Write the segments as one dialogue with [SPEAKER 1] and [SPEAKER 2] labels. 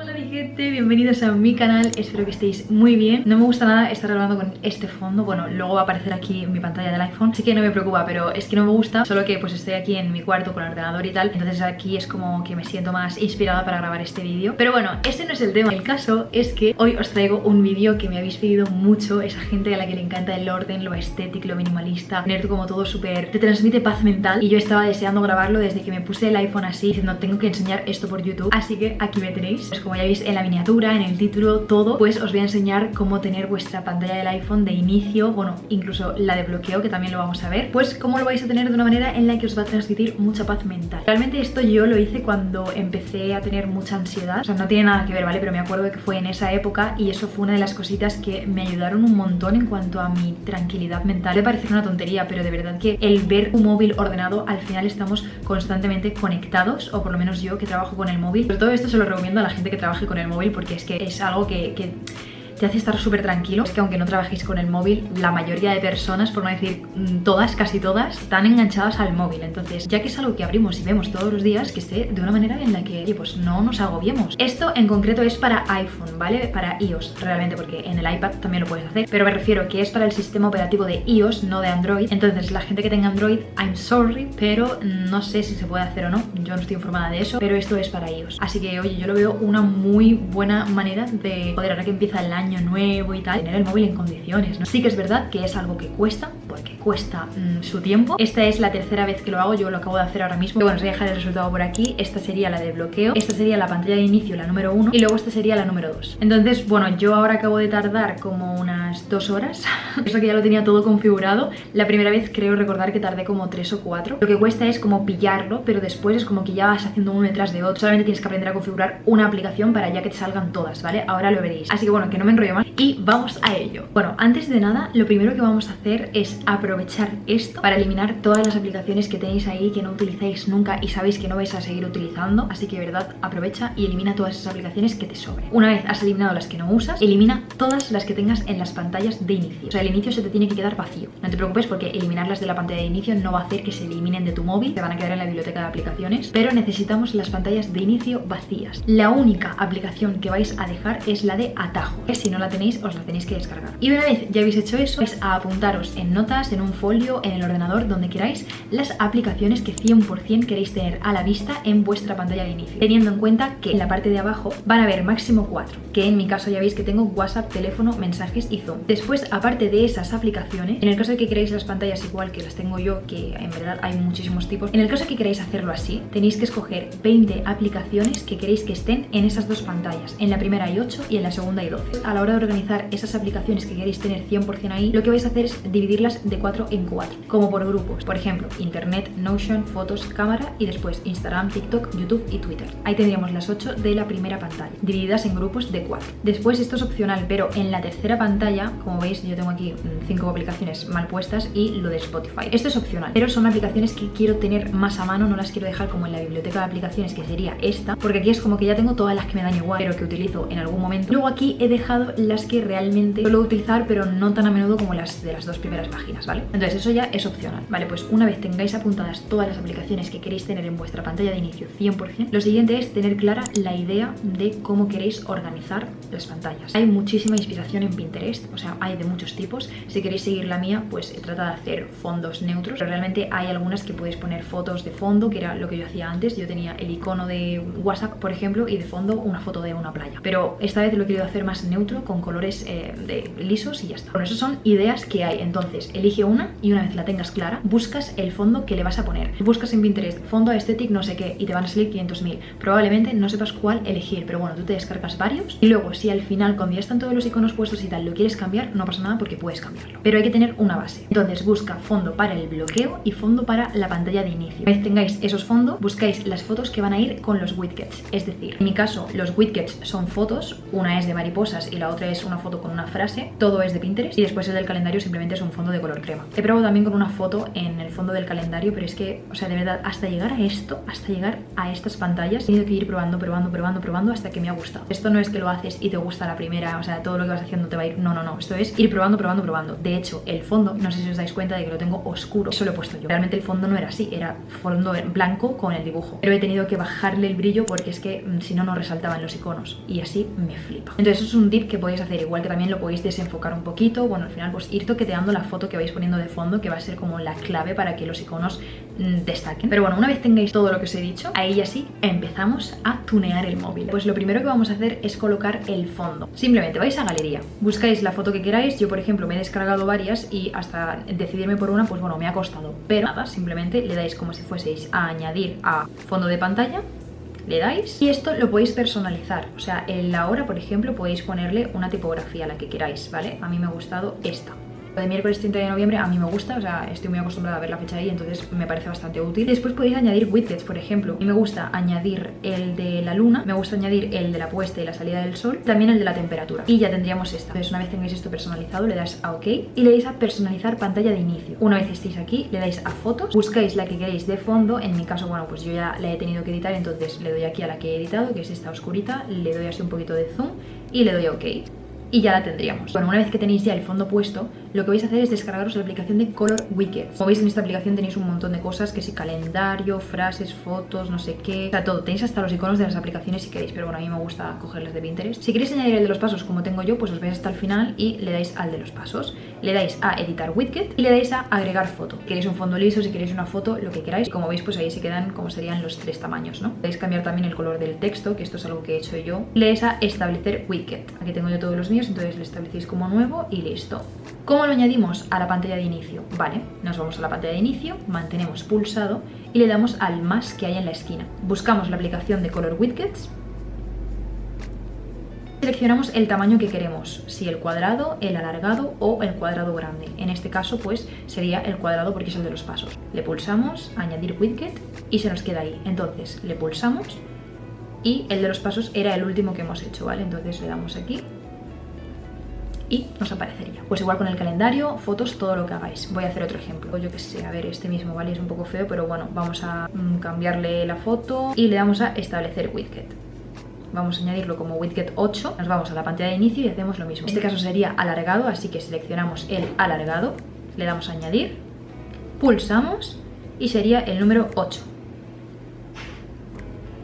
[SPEAKER 1] Hola mi gente, bienvenidos a mi canal, espero que estéis muy bien. No me gusta nada estar grabando con este fondo, bueno, luego va a aparecer aquí en mi pantalla del iPhone Así que no me preocupa, pero es que no me gusta, solo que pues estoy aquí en mi cuarto con el ordenador y tal Entonces aquí es como que me siento más inspirada para grabar este vídeo. Pero bueno, ese no es el tema, el caso es que hoy os traigo un vídeo que me habéis pedido mucho Esa gente a la que le encanta el orden, lo estético, lo minimalista Tener como todo súper... te transmite paz mental Y yo estaba deseando grabarlo desde que me puse el iPhone así Diciendo tengo que enseñar esto por YouTube Así que aquí me tenéis. Como ya veis en la miniatura, en el título, todo, pues os voy a enseñar cómo tener vuestra pantalla del iPhone de inicio, bueno, incluso la de bloqueo, que también lo vamos a ver, pues cómo lo vais a tener de una manera en la que os va a transmitir mucha paz mental. Realmente esto yo lo hice cuando empecé a tener mucha ansiedad, o sea, no tiene nada que ver, ¿vale? Pero me acuerdo que fue en esa época y eso fue una de las cositas que me ayudaron un montón en cuanto a mi tranquilidad mental. Me parece una tontería, pero de verdad que el ver un móvil ordenado, al final estamos constantemente conectados, o por lo menos yo que trabajo con el móvil. Pero todo esto se lo recomiendo a la gente que trabaje con el móvil porque es que es algo que, que te hace estar súper tranquilo. Es que aunque no trabajéis con el móvil, la mayoría de personas, por no decir mm, todas, casi todas, están enganchadas al móvil. Entonces, ya que es algo que abrimos y vemos todos los días, que esté de una manera en la que, oye, pues no nos agobiemos. Esto en concreto es para iPhone, ¿vale? Para iOS, realmente, porque en el iPad también lo puedes hacer. Pero me refiero que es para el sistema operativo de iOS, no de Android. Entonces, la gente que tenga Android, I'm sorry, pero no sé si se puede hacer o no. Yo no estoy informada de eso, pero esto es para iOS. Así que, oye, yo lo veo una muy buena manera de poder, ahora que empieza el año nuevo y tal, tener el móvil en condiciones, ¿no? Sí que es verdad que es algo que cuesta, porque cuesta mm, su tiempo. Esta es la tercera vez que lo hago, yo lo acabo de hacer ahora mismo. bueno, os voy a dejar el resultado por aquí. Esta sería la de bloqueo, esta sería la pantalla de inicio, la número uno, y luego esta sería la número dos. Entonces, bueno, yo ahora acabo de tardar como unas dos horas. Eso que ya lo tenía todo configurado. La primera vez creo recordar que tardé como tres o cuatro. Lo que cuesta es como pillarlo, pero después es como que ya vas haciendo uno detrás de otro. Solamente tienes que aprender a configurar una aplicación para ya que te salgan todas, ¿vale? Ahora lo veréis. Así que bueno, que no me enrollo más y vamos a ello. Bueno, antes de nada, lo primero que vamos a hacer es aprovechar esto para eliminar todas las aplicaciones que tenéis ahí que no utilizáis nunca y sabéis que no vais a seguir utilizando. Así que verdad, aprovecha y elimina todas esas aplicaciones que te sobren. Una vez has eliminado las que no usas, elimina todas las que tengas en las pantallas de inicio. O sea, el inicio se te tiene que quedar vacío. No te preocupes porque eliminarlas de la pantalla de inicio no va a hacer que se eliminen de tu móvil, se van a quedar en la biblioteca de aplicaciones, pero necesitamos las pantallas de inicio vacías. La única aplicación que vais a dejar es la de atajo, que si no la tenéis os la tenéis que descargar. Y una vez ya habéis hecho eso, es a apuntaros en en un folio, en el ordenador, donde queráis, las aplicaciones que 100% queréis tener a la vista en vuestra pantalla de inicio. Teniendo en cuenta que en la parte de abajo van a haber máximo 4, que en mi caso ya veis que tengo WhatsApp, teléfono, mensajes y Zoom. Después, aparte de esas aplicaciones, en el caso de que queráis las pantallas igual que las tengo yo, que en verdad hay muchísimos tipos, en el caso de que queráis hacerlo así, tenéis que escoger 20 aplicaciones que queréis que estén en esas dos pantallas. En la primera hay 8 y en la segunda hay 12. A la hora de organizar esas aplicaciones que queréis tener 100% ahí, lo que vais a hacer es dividirlas de 4 en 4, como por grupos. Por ejemplo, Internet, Notion, Fotos, Cámara y después Instagram, TikTok, YouTube y Twitter. Ahí tendríamos las 8 de la primera pantalla, divididas en grupos de 4. Después esto es opcional, pero en la tercera pantalla, como veis, yo tengo aquí 5 mm, aplicaciones mal puestas y lo de Spotify. Esto es opcional, pero son aplicaciones que quiero tener más a mano, no las quiero dejar como en la biblioteca de aplicaciones, que sería esta, porque aquí es como que ya tengo todas las que me dan igual, pero que utilizo en algún momento. Luego aquí he dejado las que realmente suelo utilizar pero no tan a menudo como las de las dos primeras páginas, ¿vale? Entonces eso ya es opcional, ¿vale? Pues una vez tengáis apuntadas todas las aplicaciones que queréis tener en vuestra pantalla de inicio 100%, lo siguiente es tener clara la idea de cómo queréis organizar las pantallas. Hay muchísima inspiración en Pinterest, o sea, hay de muchos tipos. Si queréis seguir la mía, pues trata de hacer fondos neutros, pero realmente hay algunas que podéis poner fotos de fondo, que era lo que yo hacía antes. Yo tenía el icono de WhatsApp, por ejemplo, y de fondo una foto de una playa. Pero esta vez lo he querido hacer más neutro, con colores eh, lisos y ya está. Bueno, esas son ideas que hay. Entonces, elige una y una vez la tengas clara, buscas el fondo que le vas a poner. Buscas en Pinterest fondo aesthetic no sé qué y te van a salir 500.000. Probablemente no sepas cuál elegir, pero bueno, tú te descargas varios y luego si al final cuando ya están todos los iconos puestos y tal lo quieres cambiar, no pasa nada porque puedes cambiarlo. Pero hay que tener una base. Entonces busca fondo para el bloqueo y fondo para la pantalla de inicio. Una vez tengáis esos fondos, buscáis las fotos que van a ir con los widgets. Es decir, en mi caso los widgets son fotos, una es de mariposas y la otra es una foto con una frase todo es de Pinterest y después el del calendario simplemente es un fondo de color color crema. He probado también con una foto en el fondo del calendario, pero es que, o sea, de verdad, hasta llegar a esto, hasta llegar a estas pantallas, he tenido que ir probando, probando, probando, probando hasta que me ha gustado. Esto no es que lo haces y te gusta la primera, o sea, todo lo que vas haciendo te va a ir, no, no, no, esto es ir probando, probando, probando. De hecho, el fondo, no sé si os dais cuenta de que lo tengo oscuro, eso lo he puesto yo. Realmente el fondo no era así, era fondo blanco con el dibujo, pero he tenido que bajarle el brillo porque es que mm, si no, no resaltaban los iconos y así me flipa. Entonces eso es un tip que podéis hacer, igual que también lo podéis desenfocar un poquito, bueno, al final pues ir toqueteando la foto que vais poniendo de fondo, que va a ser como la clave para que los iconos mm, destaquen. Pero bueno, una vez tengáis todo lo que os he dicho, ahí ya sí empezamos a tunear el móvil. Pues lo primero que vamos a hacer es colocar el fondo. Simplemente vais a galería, buscáis la foto que queráis, yo por ejemplo me he descargado varias y hasta decidirme por una, pues bueno, me ha costado. Pero nada, simplemente le dais como si fueseis a añadir a fondo de pantalla le dais y esto lo podéis personalizar o sea en la hora por ejemplo podéis ponerle una tipografía a la que queráis vale a mí me ha gustado esta de miércoles 30 de noviembre a mí me gusta, o sea, estoy muy acostumbrada a ver la fecha ahí, entonces me parece bastante útil. Después podéis añadir widgets, por ejemplo. Y me gusta añadir el de la luna, me gusta añadir el de la puesta y la salida del sol, también el de la temperatura. Y ya tendríamos esta. Entonces una vez tengáis esto personalizado, le das a OK y le dais a personalizar pantalla de inicio. Una vez estéis aquí, le dais a fotos, buscáis la que queréis de fondo. En mi caso, bueno, pues yo ya la he tenido que editar, entonces le doy aquí a la que he editado, que es esta oscurita, le doy así un poquito de zoom y le doy a OK y ya la tendríamos. Bueno, una vez que tenéis ya el fondo puesto, lo que vais a hacer es descargaros la aplicación de Color Wicked. Como veis en esta aplicación tenéis un montón de cosas, que si calendario, frases, fotos, no sé qué, o sea, todo. Tenéis hasta los iconos de las aplicaciones si queréis, pero bueno, a mí me gusta cogerles de Pinterest. Si queréis añadir el de los pasos como tengo yo, pues os vais hasta el final y le dais al de los pasos. Le dais a editar widget y le dais a agregar foto. Queréis un fondo liso, si queréis una foto, lo que queráis. Como veis, pues ahí se quedan como serían los tres tamaños, ¿no? Podéis cambiar también el color del texto, que esto es algo que he hecho yo. Le dais a establecer widget. Aquí tengo yo todos los míos, entonces le establecéis como nuevo y listo. ¿Cómo lo añadimos a la pantalla de inicio? Vale, nos vamos a la pantalla de inicio, mantenemos pulsado y le damos al más que hay en la esquina. Buscamos la aplicación de Color Widgets Seleccionamos el tamaño que queremos, si el cuadrado, el alargado o el cuadrado grande. En este caso pues sería el cuadrado porque es el de los pasos. Le pulsamos, añadir widget y se nos queda ahí. Entonces le pulsamos y el de los pasos era el último que hemos hecho, ¿vale? Entonces le damos aquí y nos aparecería. Pues igual con el calendario, fotos, todo lo que hagáis. Voy a hacer otro ejemplo. Yo que sé, a ver, este mismo, ¿vale? Es un poco feo, pero bueno, vamos a mm, cambiarle la foto y le damos a establecer widget. Vamos a añadirlo como widget 8, nos vamos a la pantalla de inicio y hacemos lo mismo. En este caso sería alargado, así que seleccionamos el alargado, le damos a añadir, pulsamos y sería el número 8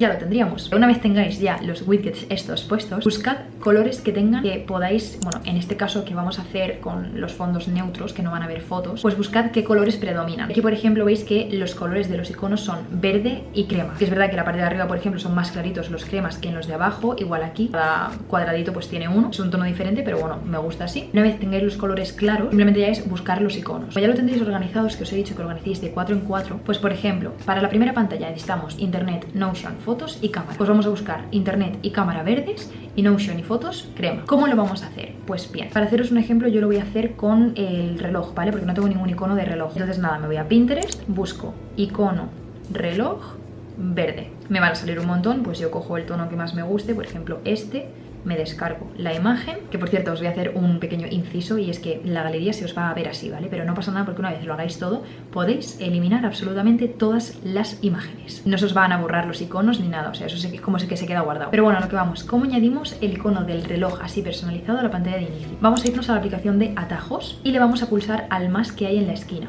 [SPEAKER 1] ya lo tendríamos. Una vez tengáis ya los widgets estos puestos, buscad colores que tengan que podáis, bueno, en este caso que vamos a hacer con los fondos neutros, que no van a haber fotos, pues buscad qué colores predominan. Aquí, por ejemplo, veis que los colores de los iconos son verde y crema. Que es verdad que la parte de arriba, por ejemplo, son más claritos los cremas que en los de abajo. Igual aquí, cada cuadradito pues tiene uno. Es un tono diferente, pero bueno, me gusta así. Una vez tengáis los colores claros, simplemente ya es buscar los iconos. Pues ya lo tendréis organizados, que os he dicho que organicéis de 4 en 4. Pues, por ejemplo, para la primera pantalla necesitamos Internet, Notion, fotos y cámara. Pues vamos a buscar internet y cámara verdes y Notion y fotos crema. ¿Cómo lo vamos a hacer? Pues bien, para haceros un ejemplo yo lo voy a hacer con el reloj, ¿vale? Porque no tengo ningún icono de reloj. Entonces nada, me voy a Pinterest, busco icono reloj verde. Me van a salir un montón, pues yo cojo el tono que más me guste, por ejemplo este me descargo la imagen, que por cierto os voy a hacer un pequeño inciso y es que la galería se os va a ver así, ¿vale? Pero no pasa nada porque una vez lo hagáis todo, podéis eliminar absolutamente todas las imágenes. No se os van a borrar los iconos ni nada, o sea, eso es como que se queda guardado. Pero bueno, lo que vamos, ¿cómo añadimos el icono del reloj así personalizado a la pantalla de inicio? Vamos a irnos a la aplicación de atajos y le vamos a pulsar al más que hay en la esquina.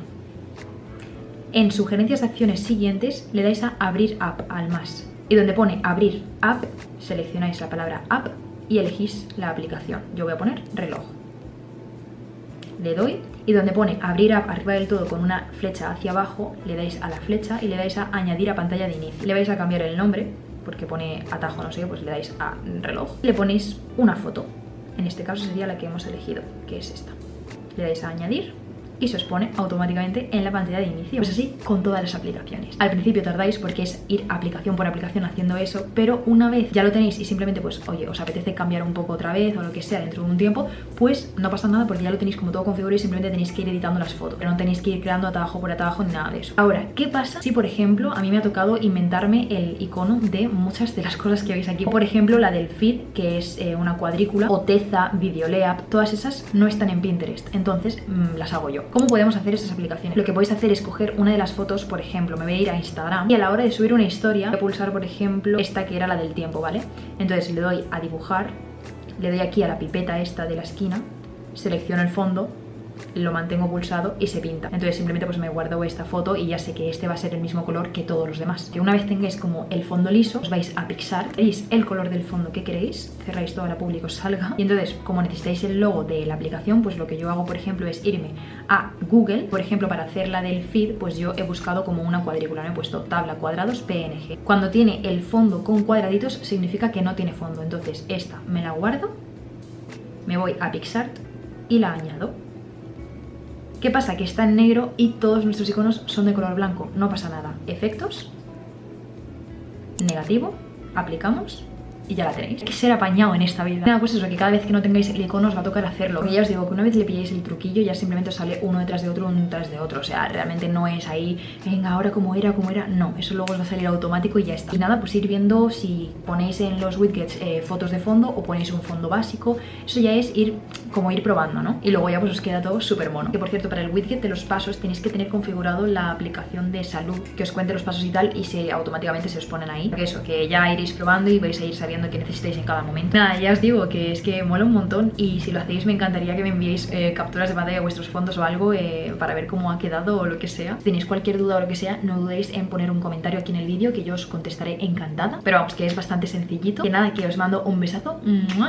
[SPEAKER 1] En sugerencias de acciones siguientes le dais a abrir app al más y donde pone abrir app seleccionáis la palabra app y elegís la aplicación. Yo voy a poner reloj. Le doy y donde pone abrir app arriba del todo con una flecha hacia abajo, le dais a la flecha y le dais a añadir a pantalla de inicio. Le vais a cambiar el nombre, porque pone atajo, no sé, pues le dais a reloj. Le ponéis una foto. En este caso sería la que hemos elegido, que es esta. Le dais a añadir y se os pone automáticamente en la pantalla de inicio. Pues así con todas las aplicaciones. Al principio tardáis porque es ir aplicación por aplicación haciendo eso, pero una vez ya lo tenéis y simplemente pues, oye, os apetece cambiar un poco otra vez o lo que sea dentro de un tiempo, pues no pasa nada porque ya lo tenéis como todo configurado y simplemente tenéis que ir editando las fotos, pero no tenéis que ir creando atajo por atajo ni nada de eso. Ahora, ¿qué pasa si por ejemplo a mí me ha tocado inventarme el icono de muchas de las cosas que veis aquí? Por ejemplo, la del feed, que es eh, una cuadrícula, o Teza, todas esas no están en Pinterest, entonces mm, las hago yo. ¿Cómo podemos hacer estas aplicaciones? Lo que podéis hacer es coger una de las fotos, por ejemplo, me voy a ir a Instagram y a la hora de subir una historia voy a pulsar, por ejemplo, esta que era la del tiempo, ¿vale? Entonces le doy a dibujar, le doy aquí a la pipeta esta de la esquina, selecciono el fondo lo mantengo pulsado y se pinta. Entonces simplemente pues me guardo esta foto y ya sé que este va a ser el mismo color que todos los demás. Que una vez tengáis como el fondo liso os vais a pixar veis el color del fondo que queréis cerráis toda la público os salga. Y entonces como necesitáis el logo de la aplicación pues lo que yo hago por ejemplo es irme a Google. Por ejemplo para hacer la del feed pues yo he buscado como una cuadrícula me he puesto tabla cuadrados PNG cuando tiene el fondo con cuadraditos significa que no tiene fondo. Entonces esta me la guardo me voy a PixArt y la añado ¿Qué pasa? Que está en negro y todos nuestros iconos son de color blanco. No pasa nada. Efectos. Negativo. Aplicamos y ya la tenéis. Hay que ser apañado en esta vida. Nada, pues eso, que cada vez que no tengáis el icono os va a tocar hacerlo. Y ya os digo que una vez le pilláis el truquillo ya simplemente os sale uno detrás de otro, uno detrás de otro. O sea, realmente no es ahí, venga, ahora como era, como era. No, eso luego os va a salir automático y ya está. Y nada, pues ir viendo si ponéis en los widgets eh, fotos de fondo o ponéis un fondo básico. Eso ya es ir como ir probando, ¿no? Y luego ya pues os queda todo súper mono. Que por cierto, para el widget de los pasos tenéis que tener configurado la aplicación de salud que os cuente los pasos y tal y se automáticamente se os ponen ahí. Que eso, que ya iréis probando y vais a ir sabiendo qué necesitáis en cada momento. Nada, ya os digo que es que mola un montón y si lo hacéis me encantaría que me enviéis eh, capturas de pantalla de vuestros fondos o algo eh, para ver cómo ha quedado o lo que sea. Si tenéis cualquier duda o lo que sea, no dudéis en poner un comentario aquí en el vídeo que yo os contestaré encantada. Pero vamos, que es bastante sencillito. Que nada, que os mando un besazo.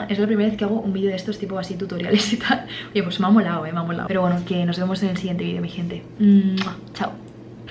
[SPEAKER 1] Es la primera vez que hago un vídeo de estos tipo así y tal. Oye, pues me ha molado, eh, me ha molado. Pero bueno, que nos vemos en el siguiente vídeo, mi gente. Chao.